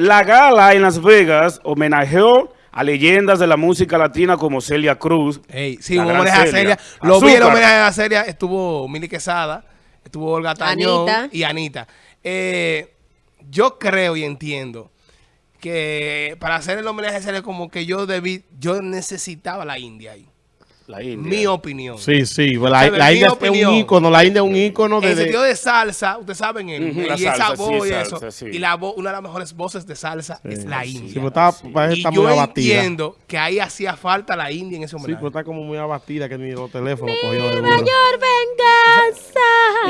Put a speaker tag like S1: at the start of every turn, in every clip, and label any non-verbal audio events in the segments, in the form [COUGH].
S1: La gala en Las Vegas homenajeó a leyendas de la música latina como Celia Cruz.
S2: Ey, sí,
S1: gran
S2: homenaje a
S1: Celia.
S2: Lo vi el
S1: Azúcar.
S2: homenaje a Celia. Estuvo Mili Quesada, estuvo Olga Tañón
S3: Anita.
S2: y Anita. Eh, yo creo y entiendo que para hacer el homenaje a Celia como que yo debí, yo necesitaba la India ahí.
S1: La India.
S2: Mi opinión.
S4: Sí, sí, la, la
S2: mi
S4: India es
S2: opinión.
S4: un ícono, la India es un ícono de...
S2: En
S4: de-
S2: sentido de salsa, ustedes saben, el,
S1: Ujú, la
S2: y esa
S1: salsa, sí,
S2: voz y
S1: salsa,
S2: eso.
S1: sí.
S2: Y la voz, una de las mejores voces de salsa es la
S4: Sí,
S2: India.
S4: pero está, parece que
S2: y
S4: está
S2: yo
S4: muy abatida.
S2: entiendo que ahí hacía falta la India en ese
S4: Sí,
S2: homenaje.
S4: pero está como muy abatida que ni los teléfonos cogió de.
S3: Mayor venganza.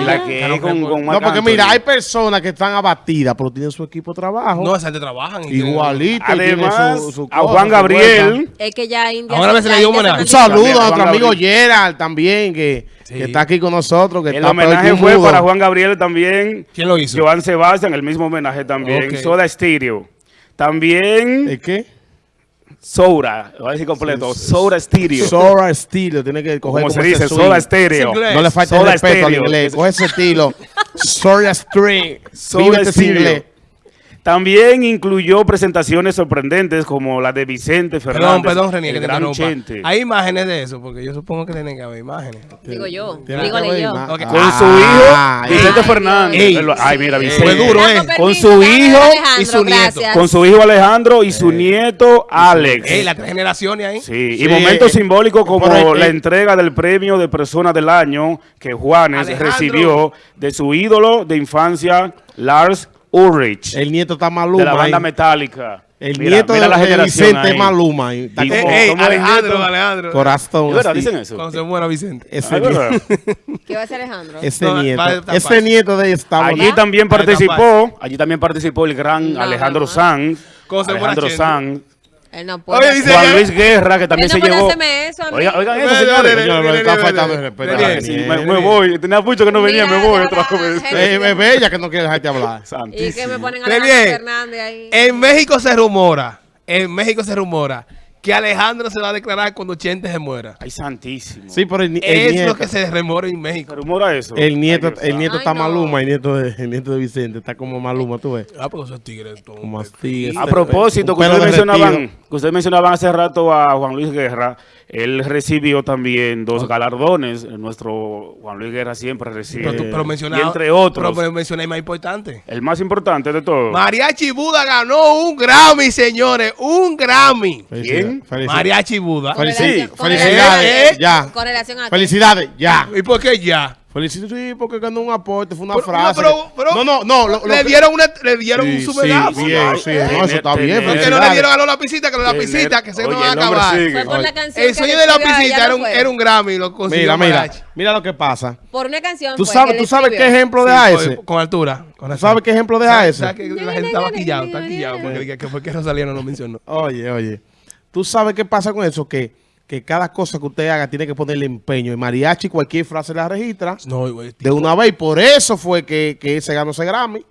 S1: Y la que
S2: Claro,
S1: es con,
S2: claro.
S1: con
S4: No, porque
S1: Anthony.
S4: mira, hay personas que están abatidas, pero tienen su equipo de trabajo.
S2: no, esa gente trabajan.
S4: igualito.
S1: Además,
S4: tienen su- su
S1: a Juan Gabriel.
S3: Es que ya India.
S2: Ahora
S3: la
S2: le dio
S3: se.
S4: Un saludo a nuestro amigo. Gerald también, que,
S2: Sí.
S4: que está aquí con nosotros. Que
S1: el
S4: está
S1: homenaje fue
S4: mudo.
S1: para Juan Gabriel también.
S2: ¿Quién lo hizo?
S1: Joan Sebastián, el mismo homenaje también.
S2: Ok.
S1: Soda Stereo. También
S4: ¿El qué?
S1: Soura, voy a decir completo. Soda Stereo.
S4: Sora estilo, tiene que coger
S1: como se
S4: ese
S1: dice. Soda Stereo.
S4: No le falta el respeto al
S1: Stereo.
S4: inglés. Coge ese estilo. String. [LAUGHS]
S1: Soda
S4: Vive
S1: Stereo.
S4: inglés.
S1: También incluyó presentaciones sorprendentes como la de Vicente
S2: Perdón,
S1: Fernández.
S2: perdón, René,
S1: el
S2: que te
S1: gran. Chente.
S2: Hay imágenes de eso, porque yo supongo que tienen que haber imágenes.
S3: Digo yo.
S4: Haber
S3: yo.
S4: ima-
S2: Ok.
S1: Con
S4: Ah,
S1: su hijo,
S4: ey.
S1: Vicente
S3: Ay,
S1: Fernández. Ay, mira. Vicente.
S2: Fue duro, ¿eh?
S1: Con su hijo
S3: Alejandro,
S2: y su nieto.
S1: Con su hijo Alejandro y su nieto Alex.
S2: Ey, las tres generaciones ahí.
S1: Sí, y
S4: Sí,
S1: momentos
S4: eh,
S1: simbólicos como
S4: ahí,
S1: la
S4: eh.
S1: entrega del premio de persona del año que Juanes
S2: Alejandro.
S1: recibió de su ídolo de infancia, Lars Ulrich,
S4: El nieto está
S1: de
S4: Maluma.
S1: la banda. Metallica.
S4: El
S1: Mira,
S4: nieto
S1: mira
S4: de,
S1: la
S4: de
S1: generación
S4: Vicente
S1: ahí.
S4: Maluma. ahí. Está
S1: Y-
S2: Eh,
S4: como-
S2: ey,
S1: ¿cómo es el
S2: Alejandro,
S1: nieto?
S2: Alejandro.
S4: Corazón.
S1: ¿Es verdad? Dicen eso.
S2: Cuando se muera Vicente.
S4: Ese nieto.
S3: ¿Qué va a hacer Alejandro?
S4: Ese
S2: No,
S4: nieto. Ese nieto de esta
S1: Allí también
S2: Ahí está
S1: participó, allí también participó el gran
S3: No,
S1: Alejandro
S3: no.
S1: Sanz,
S2: ¿Cómo se muera
S1: Alejandro? Sanz,
S3: Él no puede.
S2: Oye, dice-
S1: Juan Luis Guerra, que también
S3: Él no
S1: se
S3: puede
S1: llevó.
S3: hacerme eso a mí.
S1: Oigan, oigan eso, señores.
S4: Señor, está faltando respeto
S1: me, voy. Tenía mucho que no venía, me voy.
S3: la-
S1: Otra vez.
S3: la-
S4: Eh, es bella que no quiere dejarte hablar.
S3: Y que me ponen a. Fernández ahí.
S2: En México se rumora, en México se rumora que Alejandro se va a declarar cuando Chente se muera.
S1: Ay, santísimo.
S4: Sí, pero el,
S2: Es
S4: nieto.
S2: lo que se rumora en México.
S1: ¿Se rumora eso?
S4: El nieto,
S1: Ay,
S4: el nieto
S3: Ay,
S4: está
S3: no.
S4: Maluma, el nieto, de, el nieto de Vicente está como Maluma, tú ves.
S2: Ah, porque esos tigres. son-
S4: Como así.
S1: A propósito, que ustedes, mencionaban, que ustedes mencionaban hace rato a Juan Luis Guerra, él recibió también dos galardones. Nuestro Juan Luis Guerra siempre recibe.
S2: Pero, tú, pero
S1: y entre otros,
S2: Pero mencioné el más importante.
S1: el más importante de todos.
S2: Mariachi Buda ganó un Grammy, señores. Un Grammy.
S1: ¿Quién?
S4: Felicidades.
S2: Mariachi Buda.
S3: Con
S4: felicidades.
S2: relación-
S4: ya.
S3: Con relación a. qué?
S4: Felicidades. Ya.
S2: ¿Y por qué ya?
S4: Felicidades, sí, porque ganó un aporte, fue una
S2: Pero-
S4: frase.
S2: pero- pero-
S4: no, no, no. Lo, lo
S2: le
S4: que-
S2: dieron, una, le dieron
S4: Sí,
S2: un sumedazo.
S4: sí, bien, sí, no, eso está bien.
S1: Tener-
S2: ¿Por qué no le
S4: felicidades.
S2: dieron a los lapicitas? Que los lapicitas, que se
S1: Oye,
S2: no van a acabar.
S3: Fue por la canción.
S2: El sueño de lapicita
S3: no
S2: era un, era un Grammy. Lo consiguió
S4: Mira, mira, mira lo que pasa.
S3: Por una canción.
S4: Tú sabes,
S3: que
S4: tú sabes qué ejemplo deja
S2: con-
S4: ese.
S2: Con altura. Con
S4: ¿Tú
S2: razón.
S4: sabes qué ejemplo deja
S2: ¿Sabes-
S4: ese?
S2: que la gente estaba quillado, está quillado. Porque, que, que fue que Rosalía no lo mencionó.
S4: Oye, oye. ¿Tú sabes qué pasa con eso? Que, que cada cosa que usted haga tiene que ponerle empeño. Y mariachi cualquier frase la registra
S2: No, güey.
S4: de una vez. Y por eso fue que, que se ganó ese Grammy.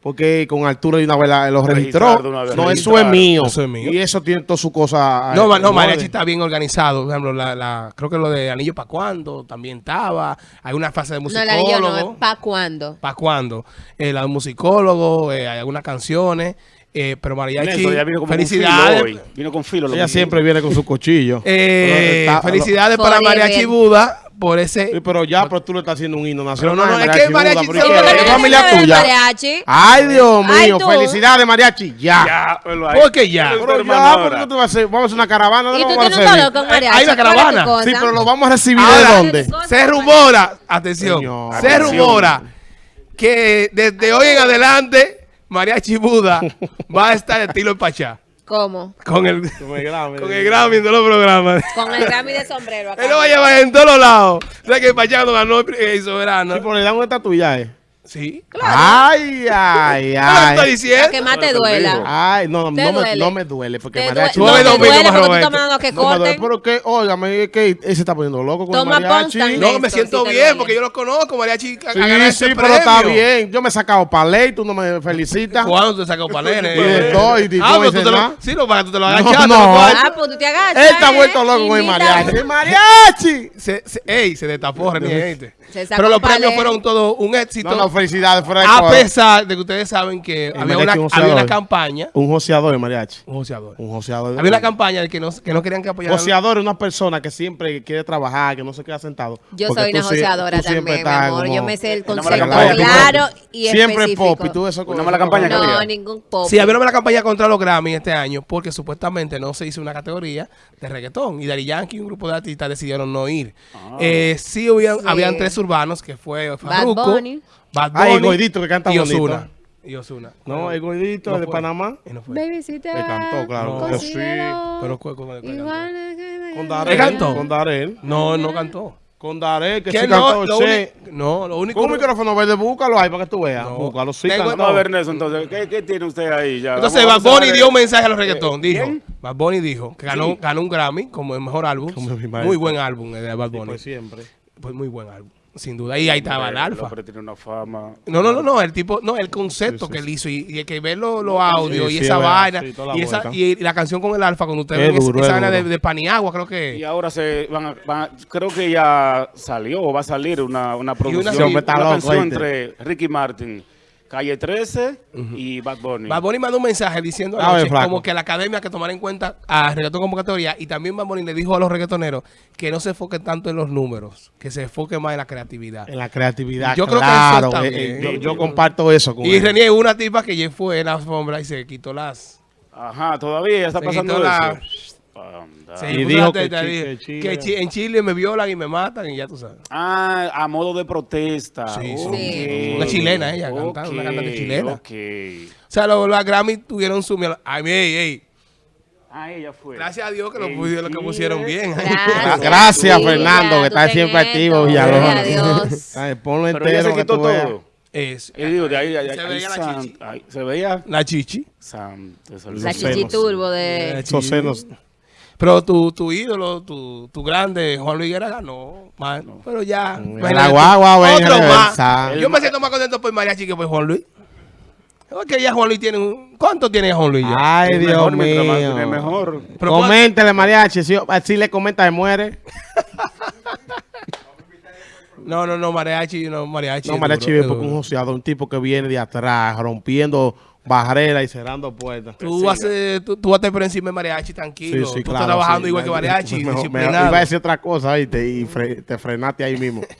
S4: Porque con altura de una vez la- lo registró.
S1: Vez,
S4: No, eso es mío.
S2: Eso es mío.
S4: Y eso tiene toda su cosa.
S2: No,
S4: eh,
S2: ma- no,
S4: en
S2: Mariachi está bien organizado. Por ejemplo, la, la, creo que lo de Anillo para cuándo también estaba. Hay una fase de
S3: No, el
S2: musicólogo.
S3: anillo no, es ¿pa' cuándo?
S2: ¿Para cuándo? Eh, la de musicólogo, eh, hay algunas canciones. Eh, pero Mariachi,
S1: Néstor ya vino como con
S2: felicidades.
S1: filo hoy. Vino con filo. lo
S4: Ella siempre viene con su cuchillo.
S2: eh,
S4: está-
S2: felicidades
S3: lo-
S2: para. Mariachi Buda por ese.
S4: Sí, pero ya, pero tú le estás haciendo un himno nacional.
S2: Pero no, no, es que
S4: Mariachi
S2: Mariachi
S4: Buda,
S2: se
S4: pero
S2: lo-
S4: ¿y qué?
S2: ¿Por qué
S4: ¿Es
S2: no
S4: familia tuya?
S3: mariachi?
S4: Ay, Dios mío. Felicidades, Mariachi. Ya.
S1: Ya, velo ahí.
S2: ¿Por qué ya?
S1: Pero
S4: Pero
S1: hermano
S4: ya,
S1: ahora.
S4: ¿por qué tú vas a hacer? Vamos a hacer una caravana. ¿dónde
S3: ¿Y tú tienes con mariachi?
S2: hay una
S3: ¿Cuál es tu
S2: caravana.
S4: Sí, pero lo vamos a recibir de dónde.
S2: Se rumora, atención, se rumora que desde hoy en adelante Mariachi Buda va a estar estilo Pachá.
S3: ¿Cómo?
S2: Con el,
S4: Con el Grammy.
S2: con el Grammy en todos los programas.
S3: Con el Grammy de sombrero acá.
S2: Él lo va a llevar en todos los lados. O sea que el Pachá no ganó el, el soberano.
S4: Sí, pero le dan una estatuilla, eh.
S2: Sí.
S4: Ay, ay, [LAUGHS]
S2: ¿Qué es lo que estoy
S4: ay.
S2: diciendo?
S3: Lo que más te duela.
S4: Ay, no, no, me,
S3: duele.
S4: no me duele. Porque
S3: Te
S4: mariachi.
S3: no,
S2: domingo
S3: duele porque tú mandando que
S4: No me duele,
S3: corten.
S4: pero que, óigame, es que él se está poniendo loco con
S3: Toma
S4: el mariachi.
S2: No, me siento bien
S3: duele.
S2: porque yo lo conozco. Mariachi
S4: Sí, sí,
S2: ese
S4: pero está bien. Yo me he sacado para ley, tú no me felicitas.
S2: ¿Cuándo te sacó palene? [LAUGHS]
S4: Y de todo, y de
S2: Ah,
S4: todo,
S2: pero
S4: y
S2: tú
S4: de
S2: te lo,
S4: nada.
S2: sí, no, para que tú te lo
S4: No,
S2: agachaste.
S4: no.
S3: Ah, pues tú te agachas.
S4: Él está
S3: ¿eh?
S4: vuelto loco con el mariachi. [LAUGHS] ¡Mariachi!
S2: Se, se, ey, se destapó, gente. Pero los
S3: palé.
S2: premios fueron todos un éxito.
S4: No, no, felicidades fuera de
S2: A pesar de que ustedes saben que
S4: El
S2: había una,
S4: un
S2: había una campaña.
S4: Un joseador de mariachi.
S2: Un joseador.
S4: Un joseador.
S2: Había una campaña de que no, que no querían que apoyaran.
S4: Joseador es una persona que siempre quiere trabajar, que no se queda sentado.
S3: Yo soy una
S4: sí-
S3: joseadora también, mi amor.
S4: como-
S3: Yo me sé el concepto
S1: campaña.
S3: claro y
S4: Siempre
S3: específico.
S4: pop y tú eso
S1: Una mala campaña que
S3: No,
S1: había.
S3: ningún pop.
S2: Sí, había una campaña contra los Grammy este año porque supuestamente no se hizo una categoría de reggaetón y Daddy Yankee y un grupo de artistas decidieron no ir. Eh, sí, habían,
S3: Sí.
S2: habían tres urbanos que fue Farruko,
S3: Bunny.
S2: Bad
S4: Ah, el
S2: Bunny
S4: gordito que canta
S2: y
S4: bonito.
S2: Ozuna. Y Ozuna.
S4: No, el gordito
S2: No
S4: de
S2: fue.
S4: Panamá.
S2: Y no fue.
S3: Baby, si te
S4: Le cantó, claro,
S2: No.
S4: sí.
S2: Pero
S3: que-
S4: Con
S2: ¿Él
S4: Darel.
S2: cantó?
S4: Con Darel.
S2: No, no cantó.
S4: Con Darel, que
S2: ¿Qué
S4: sí
S2: no?
S4: cantó.
S2: Lo uni- no, lo único.
S4: Con un micrófono verde, búscalo ahí para que tú veas.
S2: No.
S4: Búscalo, sí
S2: Tengo-
S4: cantó.
S1: Vamos a ver, Nelson, entonces, ¿qué, qué tiene usted ahí? Ya,
S2: Entonces, Bad Bunny dio un mensaje a los reggaetón.
S1: Eh,
S2: Dijo. Bad Bunny dijo que ganó, ganó un Grammy como el mejor álbum.
S4: Como mi maestro.
S2: Muy buen álbum el de Bad
S4: Sí,
S2: Bunny.
S4: pues siempre.
S2: Pues muy buen álbum, sin duda. Y ahí estaba el
S1: El
S2: alfa.
S1: hombre tiene una fama.
S2: No, no, no, no, el tipo, no, el concepto
S4: Sí, sí,
S2: que él hizo y, y el que ve los los audios
S4: Sí,
S2: y
S4: sí,
S2: esa vaina
S4: la
S2: y, esa, y la canción con el alfa, cuando usted
S4: Es
S2: ve esa-
S4: duro,
S2: esa
S4: es
S2: vaina de, de Paniagua, creo
S1: Y
S2: que...
S1: ahora se van a, van a- creo que ya salió o va a salir una, una producción, una, canción entre Ricky Martin, Calle 13 y Bad Bunny.
S2: Bad Bunny mandó un mensaje diciendo
S4: A ver,
S2: anoche
S4: flaco.
S2: como que la academia que tomara en cuenta a reggaetón como categoría y también Bad Bunny le dijo a los reggaetoneros que no se enfoquen tanto en los números, que se enfoquen más en la creatividad.
S4: En la creatividad,
S2: Yo creo que eso está
S4: eh, eh, yo, yo comparto eso con
S2: Y
S4: él.
S2: Renier una tipa que ya fue en la alfombra y se quitó las...
S1: Ajá, todavía está
S2: Se
S1: pasando
S2: quitó
S1: eso.
S2: la-
S4: Y dijo que
S2: teta,
S4: Chi-
S2: dijo
S4: que Chile-
S2: que chi- en Chile me violan y me matan y ya tú sabes.
S1: Ah, a modo de protesta.
S2: Sí, sí. Una chilena ella, cantando, una cantante chilena. O sea, los, los Grammy tuvieron su... Ay, ey, ey.
S1: Ah, ella fue.
S2: Gracias a Dios que lo, pusieron- lo que pusieron bien.
S3: Gracias,
S4: Fernando, que está siempre
S3: esto.
S4: activo, Villalobos. [LAUGHS] Ponlo
S1: Pero
S4: entero
S1: se
S4: que
S1: quitó
S4: tú veas.
S1: todo.
S2: Es,
S1: Y digo, de ahí, ahí,
S2: Se
S1: ahí,
S2: veía la
S1: san-
S2: chichi.
S1: se veía
S2: la chichi.
S3: La chichi turbo de...
S4: Esos senos.
S2: Pero tu, tu ídolo, tu, tu grande, Juan Luis Guerra ganó, man. Pero ya.
S4: La guagua,
S2: Otro más. Yo me siento más contento por Mariachi que por Juan Luis. Porque ya Juan Luis tiene un... ¿Cuánto tiene Juan Luis ya?
S4: Ay,
S1: Es
S4: Dios
S1: mejor, más
S4: mío.
S1: mejor.
S2: Pero
S4: Coméntele, mariachi. Si, si le comenta, se muere. [LAUGHS]
S2: No, no, no, Mariachi, no, Mariachi.
S4: No, mariachi es porque un
S2: duro.
S4: joseador, un tipo que viene de atrás, rompiendo barrera y cerrando puertas.
S2: Tú, hace, tú, tú, vas a estar por encima de mariachi, tranquilo. Sí, sí, tú claro, estás trabajando
S4: sí,
S2: igual que mariachi.
S4: Me, me, iba a decir otra cosa y te, y fre, te frenaste ahí mismo. [LAUGHS]